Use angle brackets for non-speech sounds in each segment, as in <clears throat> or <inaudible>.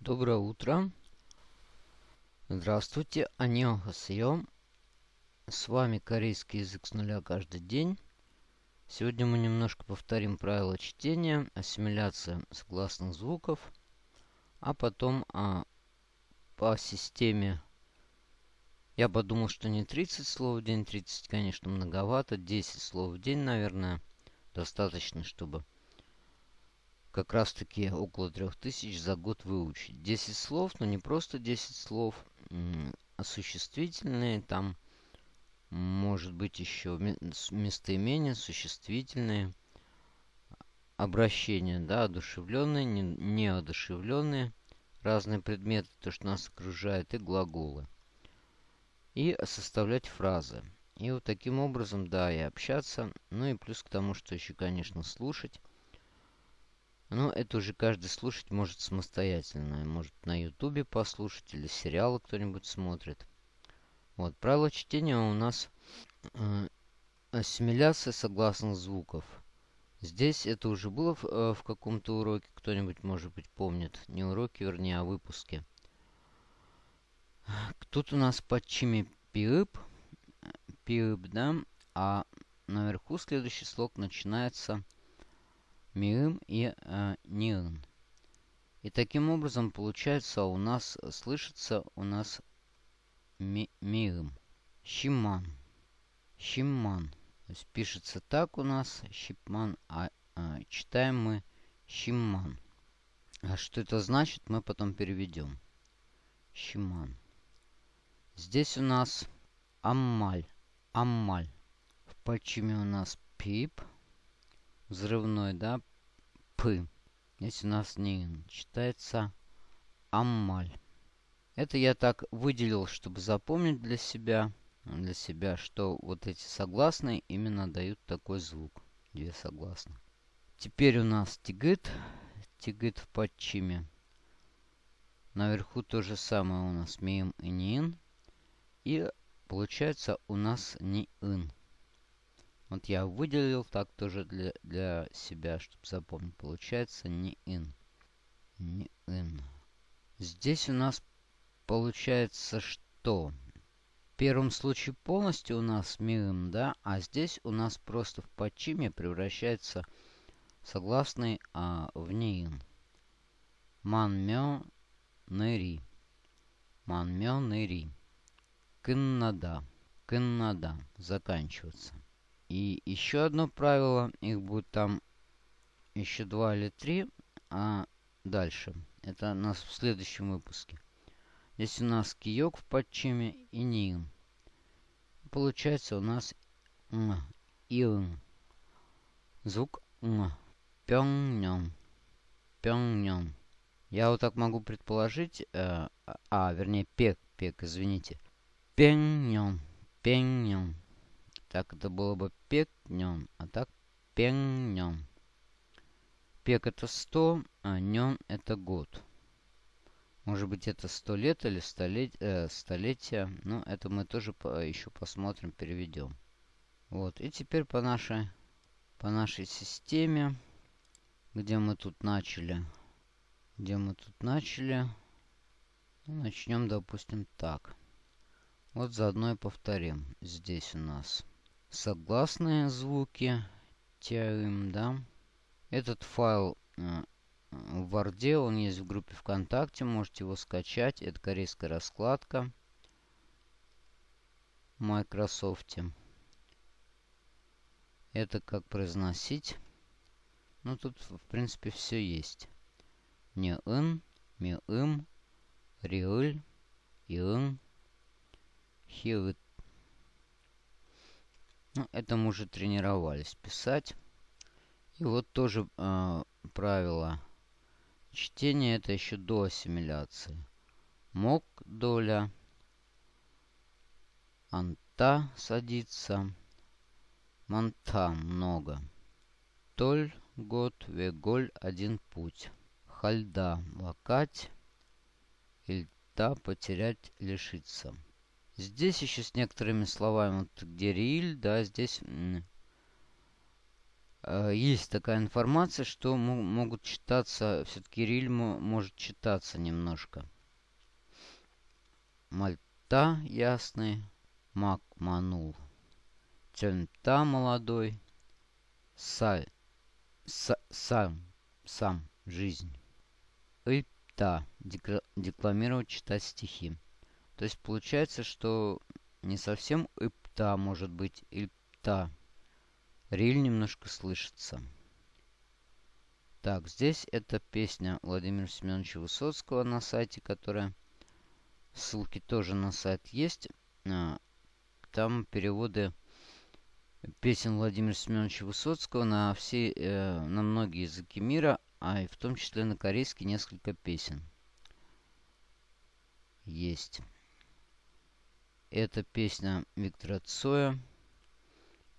Доброе утро. Здравствуйте, аньонхасьё. С вами корейский язык с нуля каждый день. Сегодня мы немножко повторим правила чтения, ассимиляция согласных звуков, а потом а, по системе я подумал, что не 30 слов в день, 30, конечно, многовато, 10 слов в день, наверное, достаточно, чтобы как раз таки около 3000 за год выучить. 10 слов, но не просто 10 слов, а существительные, там может быть еще местоимения, существительные, обращения, да, одушевленные, не, неодушевленные, разные предметы, то, что нас окружает, и глаголы. И составлять фразы. И вот таким образом, да, и общаться. Ну и плюс к тому, что еще, конечно, слушать. Ну, это уже каждый слушать может самостоятельно. Может на ютубе послушать или сериалы кто-нибудь смотрит. Вот, правило чтения у нас э, ассимиляция согласных звуков. Здесь это уже было в, э, в каком-то уроке, кто-нибудь, может быть, помнит. Не уроки, вернее, а выпуске. Тут у нас под чими пиып, пиып, да, а наверху следующий слог начинается миым и э, ниын. И таким образом получается у нас слышится у нас ми, миым. Щиман. Щиман. То есть пишется так у нас щипман, а, а читаем мы щиман. А что это значит, мы потом переведем. Щиман. Здесь у нас аммаль. Аммаль. В почиме у нас пип взрывной, да, П. Здесь у нас не читается Аммаль. Это я так выделил, чтобы запомнить для себя, для себя, что вот эти согласные именно дают такой звук. Две согласные. Теперь у нас тигит. Тигит в подчиме. Наверху то же самое у нас миим и нин. И получается у нас не ин. Вот я выделил так тоже для, для себя, чтобы запомнить. Получается не in. Не in. Здесь у нас получается что? В первом случае полностью у нас мирым, да? А здесь у нас просто в почиме превращается согласный а, в неин. Ман мё нэри. Ман мё нэри. Кыннада. Кыннада. Заканчиваться. И еще одно правило, их будет там еще два или три, а дальше. Это нас в следующем выпуске. Здесь у нас киек в подчиме и ним. Получается у нас м, ин. Звук м. Пёng-нём. Пёng-нём. Я вот так могу предположить, э, а, вернее, пек, пек, извините. Пень-нём. Пень-нём. Так это было бы пек-нем, а так пен-нем. Пек это 100, а нем это год. Может быть это 100 лет или столет, э, столетия. Но это мы тоже по, еще посмотрим, переведем. Вот. И теперь по нашей, по нашей системе, где мы тут начали. Где мы тут начали. Ну, начнем, допустим, так. Вот заодно и повторим. Здесь у нас согласные звуки тяим, да. Этот файл э, в Word, он есть в группе ВКонтакте, можете его скачать. Это корейская раскладка в Microsoft. Это как произносить. Ну, тут, в принципе, все есть. Не ын, ми им, риыль, иын, хиыт. Ну, это мы уже тренировались писать. И вот тоже э, правило чтения. Это еще до ассимиляции. Мок доля. Анта садится. Манта много. Толь год, веголь один путь. Хальда лакать. Ильта потерять, лишиться. Здесь еще с некоторыми словами, вот где риль, да, здесь э, есть такая информация, что могут читаться, все-таки Риль может читаться немножко. Мальта ясный, Мак манул. Тельмта молодой, Саль, са, сам, сам, жизнь. Ипта, декламировать, читать стихи. То есть получается, что не совсем ипта может быть ипта. Риль немножко слышится. Так, здесь это песня Владимира Семеновича Высоцкого на сайте, которая... Ссылки тоже на сайт есть. А, там переводы песен Владимира Семеновича Высоцкого на все, э, на многие языки мира, а и в том числе на корейский несколько песен. Есть. Это песня Виктора Цоя.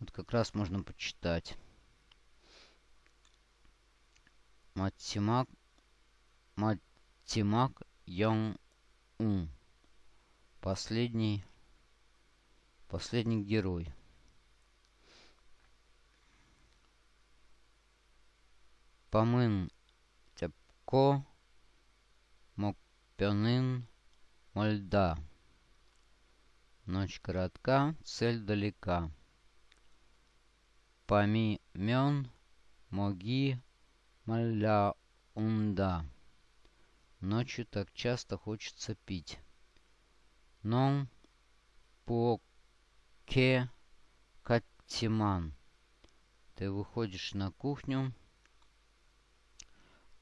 Вот как раз можно почитать. Матимак, Матимак Йонг Ун. Последний, последний герой. Помын Тяпко Мокпянын Мольда. Ночь коротка, цель далека. Пами мён, моги, маля унда. Ночью так часто хочется пить. Но по ке каттиман. Ты выходишь на кухню.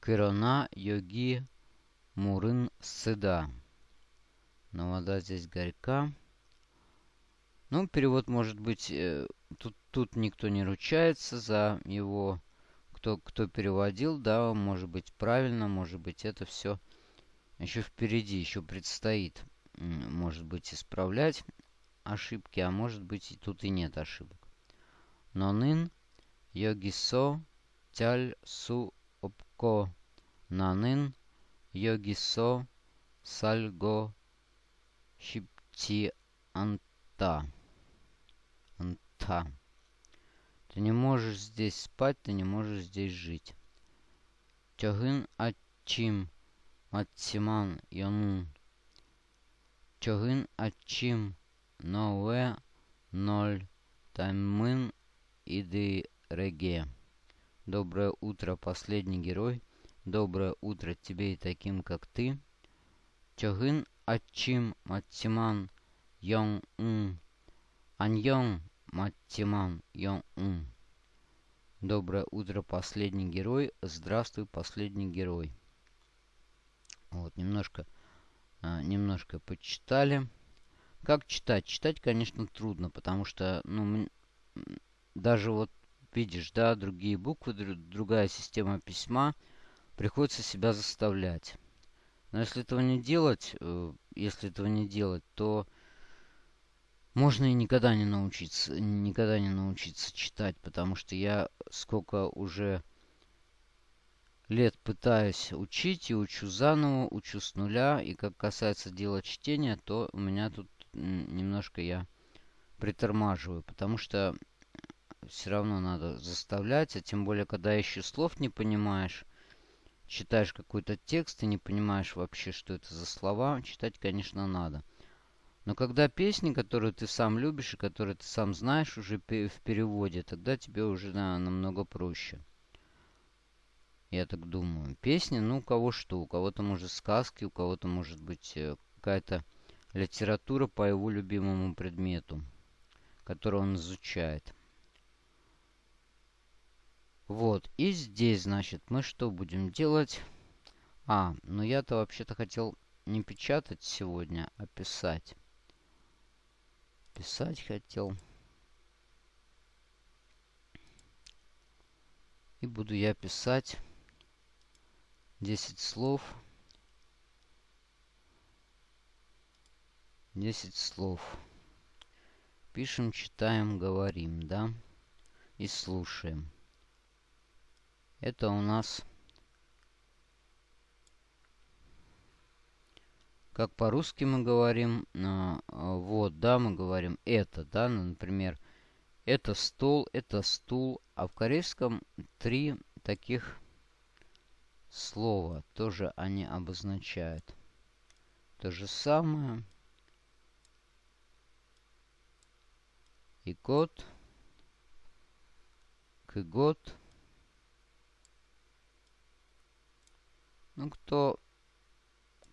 Кирона йоги мурын сыда. Но вода здесь горька. Ну, перевод может быть... Э, тут, тут никто не ручается за его... Кто, кто переводил, да, может быть правильно, может быть это все еще впереди, еще предстоит, может быть, исправлять ошибки, а может быть и тут и нет ошибок. Нонын йогисо тяль су опко нанын йогисо сальго щипти анта. Анта. Ты не можешь здесь спать, ты не можешь здесь жить. Тягын ачим Матсиман Йонун. Чогын Ачим Нове Ноль Таймын Иды Реге. Доброе утро, последний герой. Доброе утро тебе и таким, как ты. Чогын Ачим Матсиман Йон Ун. Аньон Матсиман Йон Ун. Доброе утро, последний герой. Здравствуй, последний герой. Вот, немножко, а, немножко почитали. Как читать? Читать, конечно, трудно, потому что, ну, даже вот, видишь, да, другие буквы, другая система письма, приходится себя заставлять. Но если этого не делать, э, если этого не делать, то можно и никогда не научиться, никогда не научиться читать, потому что я сколько уже лет пытаюсь учить и учу заново, учу с нуля. И как касается дела чтения, то у меня тут немножко я притормаживаю, потому что все равно надо заставлять, а тем более, когда еще слов не понимаешь, читаешь какой-то текст и не понимаешь вообще, что это за слова, читать, конечно, надо. Но когда песни, которые ты сам любишь и которые ты сам знаешь уже в переводе, тогда тебе уже намного проще. Я так думаю. Песни, ну, у кого что. У кого-то, может, сказки, у кого-то, может быть, э, какая-то литература по его любимому предмету, который он изучает. Вот. И здесь, значит, мы что будем делать? А, ну я-то вообще-то хотел не печатать сегодня, а писать. Писать хотел. И буду я писать 10 слов. 10 слов. Пишем, читаем, говорим, да? И слушаем. Это у нас... Как по-русски мы говорим, э, вот, да, мы говорим это, да, ну, например, Это стол, это стул. А в корейском три таких слова. Тоже они обозначают. То же самое. И год. К год. Ну, кто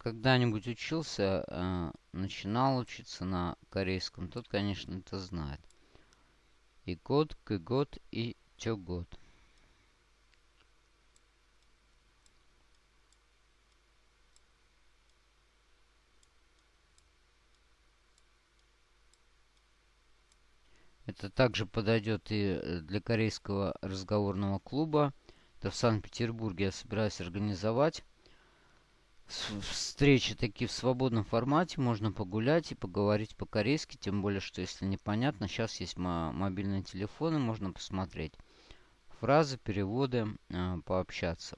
когда-нибудь учился, э, начинал учиться на корейском, тот, конечно, это знает. И год, к год и тё год. Это также подойдет и э, для корейского разговорного клуба. Это в Санкт-Петербурге я собираюсь организовать встречи такие в свободном формате. Можно погулять и поговорить по-корейски. Тем более, что если непонятно, сейчас есть мобильные телефоны, можно посмотреть фразы, переводы, э, пообщаться.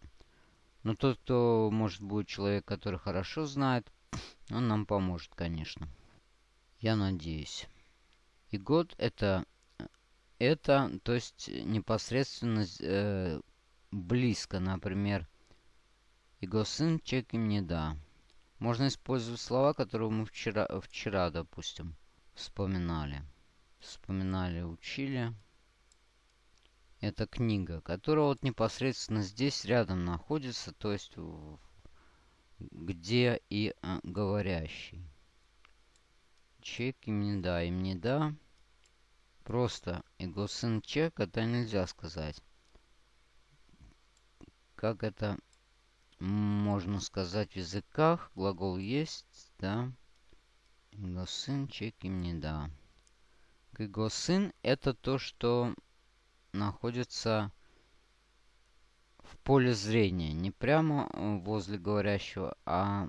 Но тот, кто, может, будет человек, который хорошо знает, <coughs> он нам поможет, конечно. Я надеюсь. И год это, это то есть непосредственно э, близко, например, Игосын чеки мне да. Можно использовать слова, которые мы вчера, вчера, допустим, вспоминали. Вспоминали, учили. Это книга, которая вот непосредственно здесь рядом находится, то есть где и а, говорящий. Чек им да, им не да. Просто его сын чек, это нельзя сказать. Как это можно сказать в языках. Глагол есть, да. Его сын чек им не да. Его сын это то, что находится в поле зрения. Не прямо возле говорящего, а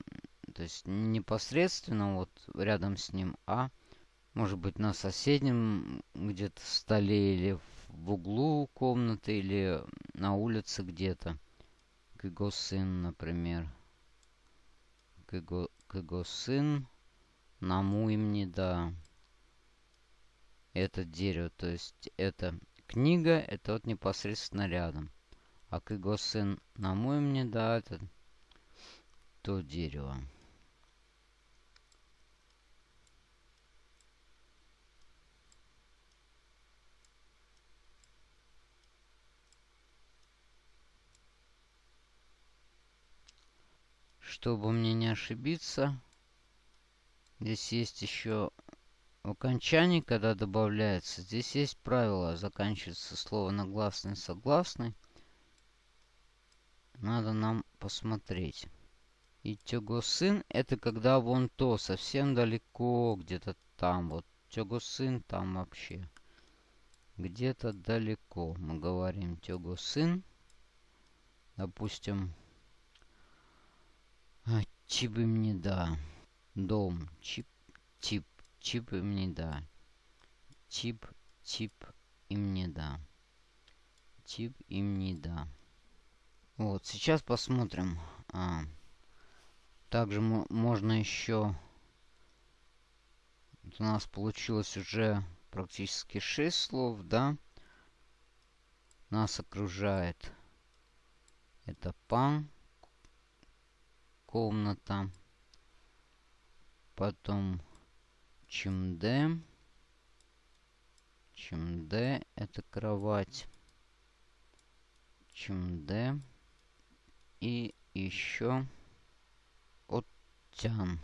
то есть непосредственно вот рядом с ним, а может быть, на соседнем где-то столе или в углу комнаты, или на улице где-то. Кого сын, например. Кого сын наму им не да. Это дерево, то есть это книга, это вот непосредственно рядом. А кого сын наму им не да, это то дерево. Чтобы мне не ошибиться, здесь есть еще в окончании, когда добавляется, здесь есть правило, заканчивается слово на гласный, согласный. Надо нам посмотреть. И тего сын, это когда вон то, совсем далеко, где-то там. Вот тего сын там вообще. Где-то далеко. Мы говорим тего сын. Допустим, а, чип им не да. Дом. Чип, тип. Чип им не да. Чип, тип им не да. Тип им не да. Вот, сейчас посмотрим. А, также можно еще... Вот у нас получилось уже практически 6 слов, да? Нас окружает это пан, комната. Потом чемде. Чемде это кровать. Чемде. И еще оттян.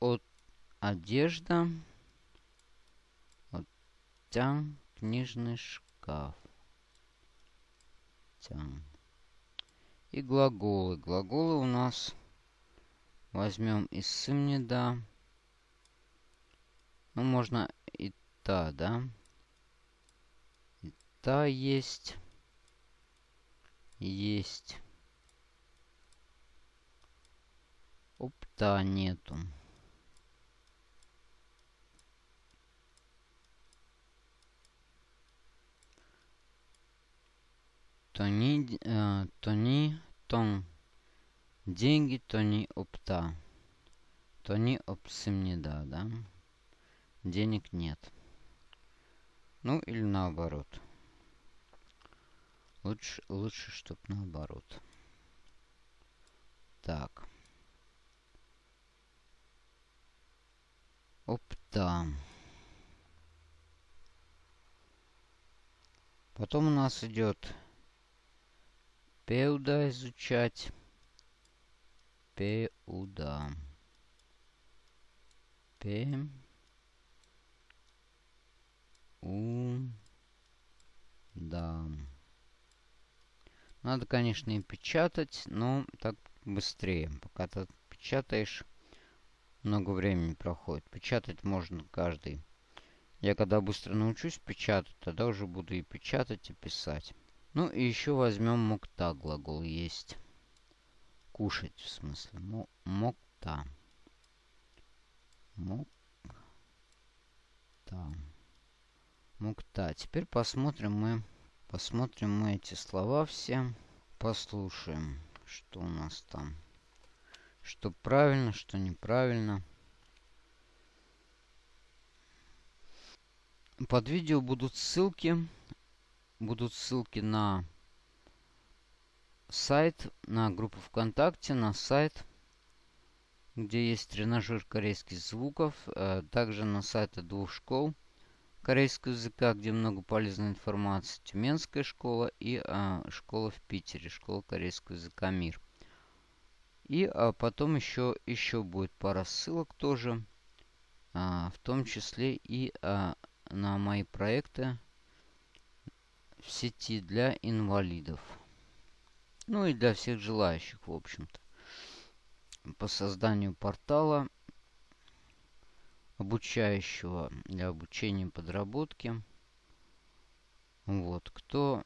От одежда. Оттян книжный шкаф. Тян. И глаголы. Глаголы у нас возьмем из сымнеда. Ну, можно и та, да? И та есть. Есть. Опта нету. Тони, э, тони, тон. Деньги тони опта. Тони опсым не да, да? Денег нет. Ну, или наоборот. Лучше, лучше, чтобы наоборот. Так. Опта. Потом у нас идет Пеуда изучать. Пеуда. П. У. Да. Надо, конечно, и печатать, но так быстрее. Пока ты печатаешь, много времени проходит. Печатать можно каждый. Я когда быстро научусь печатать, тогда уже буду и печатать, и писать. Ну и еще возьмем мокта глагол есть. Кушать, в смысле. Мокта. Мокта. Мукта. Теперь посмотрим мы, посмотрим мы эти слова все. Послушаем, что у нас там. Что правильно, что неправильно. Под видео будут ссылки. Будут ссылки на сайт, на группу ВКонтакте, на сайт, где есть тренажер корейских звуков. Э, также на сайты двух школ – корейского языка, где много полезной информации. Тюменская школа и а, школа в Питере, школа корейского языка МИР. И а, потом еще, еще будет пара ссылок тоже, в том числе и на мои проекты в сети для инвалидов. Ну и для всех желающих, в общем-то. По созданию портала обучающего для обучения подработки. Вот, кто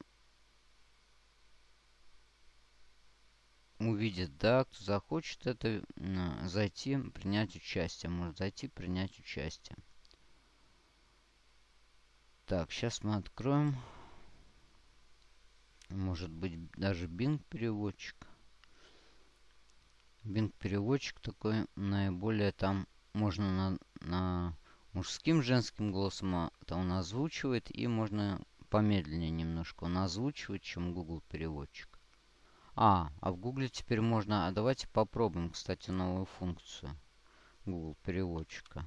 увидит, да, кто захочет это зайти, принять участие. Может зайти, принять участие. Так, сейчас мы откроем. Может быть, даже Bing переводчик. Bing переводчик такой наиболее там можно на, на мужским, женским голосом а, он озвучивает. И можно помедленнее немножко он озвучивает, чем Google переводчик. А, а в Google теперь можно... А давайте попробуем, кстати, новую функцию Google переводчика.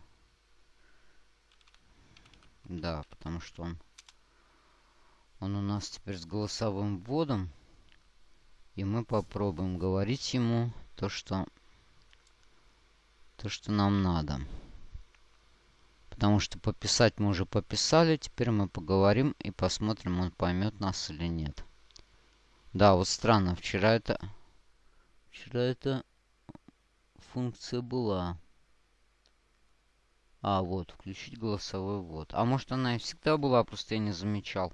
Да, потому что он... Он у нас теперь с голосовым вводом. И мы попробуем говорить ему то, что то, что нам надо. Потому что пописать мы уже пописали. Теперь мы поговорим и посмотрим, он поймет нас или нет. Да, вот странно. Вчера это... Вчера эта функция была. А, вот, включить голосовой ввод. А может она и всегда была, просто я не замечал.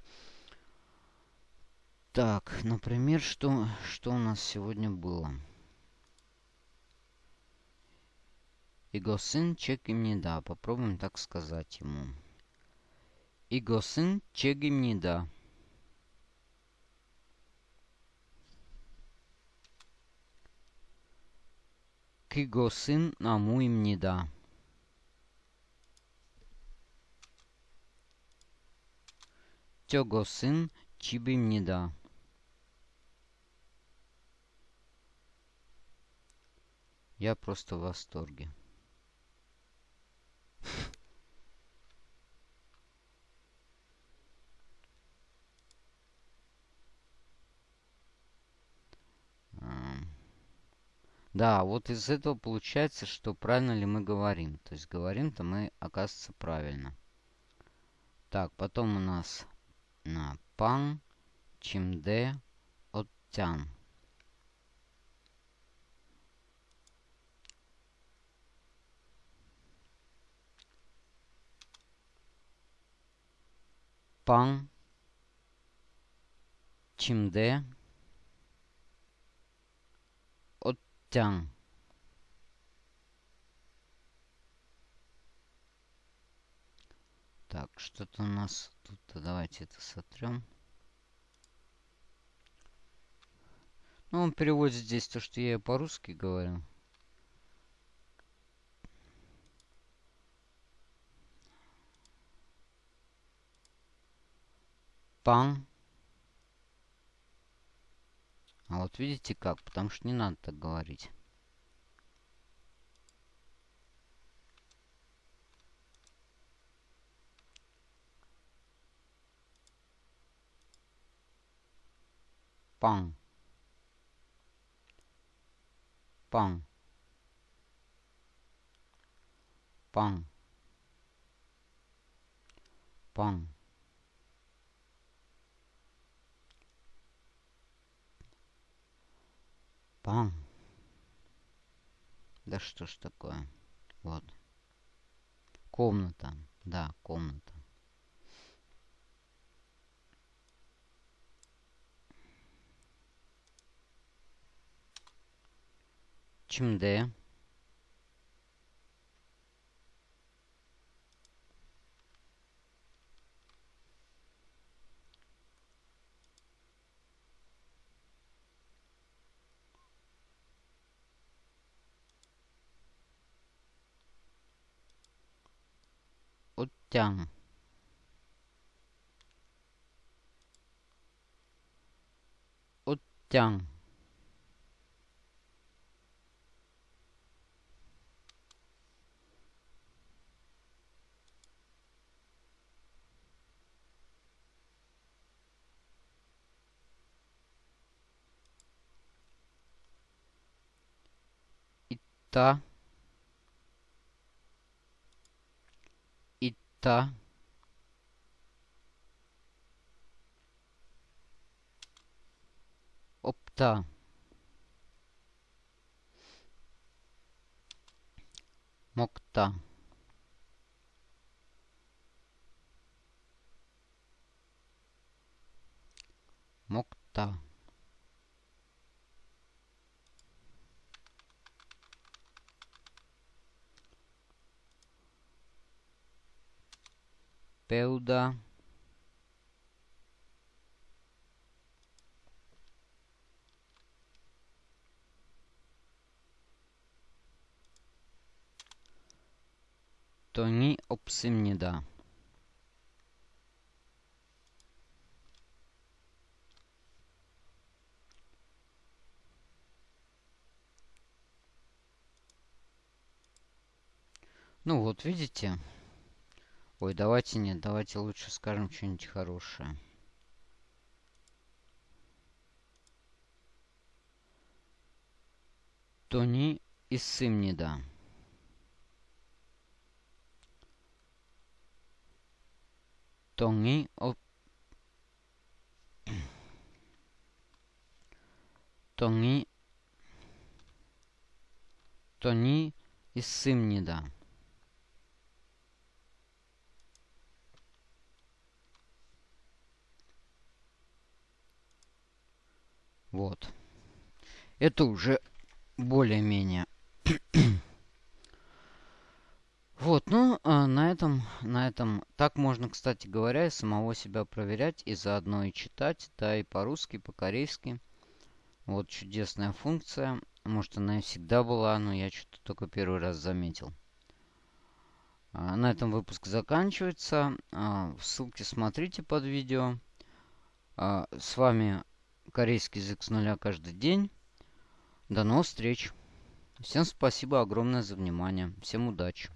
Так, например, что, что у нас сегодня было? Игосин чекимнида. Попробуем так сказать ему. Игосин чекимнида. Кигосин намуимнида. Тёгосин чибимнида. Я просто в восторге. Да, вот из этого получается, что правильно ли мы говорим. То есть говорим-то мы, оказывается, правильно. Так, потом у нас на пан, чимде, оттян. Пан, чимде, Тян. Так, что-то у нас тут. Давайте это сотрем. Ну, он переводит здесь то, что я по-русски говорю. Пан. А вот видите как? Потому что не надо так говорить. Пан. Пан. Пан. Пан. Пан. Да что ж такое? Вот. Комната. Да, комната. っちゃん。おっちゃん。いった？Чимде? Оттян. Оттян. Итта. Итта. Опта. Мокта. Мокта. Пеуда. Тони обсимнида. Ну вот, видите? Ой, давайте нет, давайте лучше скажем что-нибудь хорошее. Тони Иссымнида. Тони о... <clears throat> Тони Тони Иссымнида. Вот. Это уже более-менее. <coughs> вот, ну, а на этом, на этом... Так можно, кстати говоря, и самого себя проверять, и заодно и читать, да, и по-русски, по-корейски. Вот чудесная функция. Может, она и всегда была, но я что-то только первый раз заметил. А, на этом выпуск заканчивается. А, ссылки смотрите под видео. А, с вами корейский язык с нуля каждый день. До новых встреч. Всем спасибо огромное за внимание. Всем удачи.